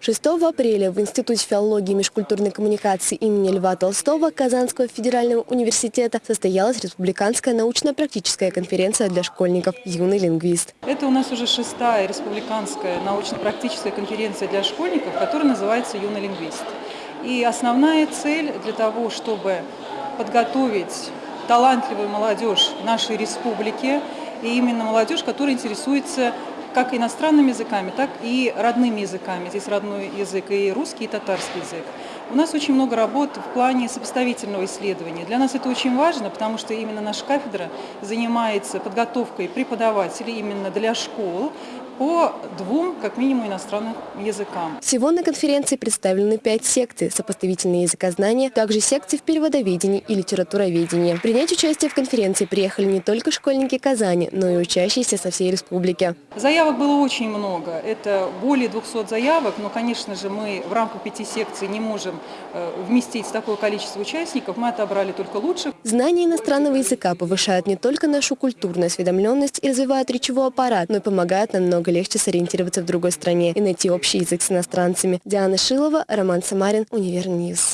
6 апреля в Институте филологии и межкультурной коммуникации имени Льва Толстого Казанского федерального университета состоялась республиканская научно-практическая конференция для школьников «Юный лингвист». Это у нас уже шестая республиканская научно-практическая конференция для школьников, которая называется «Юный лингвист». И основная цель для того, чтобы подготовить талантливую молодежь нашей республики, и именно молодежь, которая интересуется как иностранными языками, так и родными языками. Здесь родной язык и русский, и татарский язык. У нас очень много работ в плане сопоставительного исследования. Для нас это очень важно, потому что именно наша кафедра занимается подготовкой преподавателей именно для школ по двум, как минимум, иностранным языкам. Всего на конференции представлены пять секций – сопоставительные языкознания, также секции в переводоведении и литературоведении. Принять участие в конференции приехали не только школьники Казани, но и учащиеся со всей республики. Заявок было очень много. Это более 200 заявок, но, конечно же, мы в рамках пяти секций не можем э, вместить такое количество участников. Мы отобрали только лучших. Знание иностранного языка повышает не только нашу культурную осведомленность и развивает речевой аппарат, но и помогает намного намного легче сориентироваться в другой стране и найти общий язык с иностранцами. Диана Шилова, Роман Самарин, Универ News.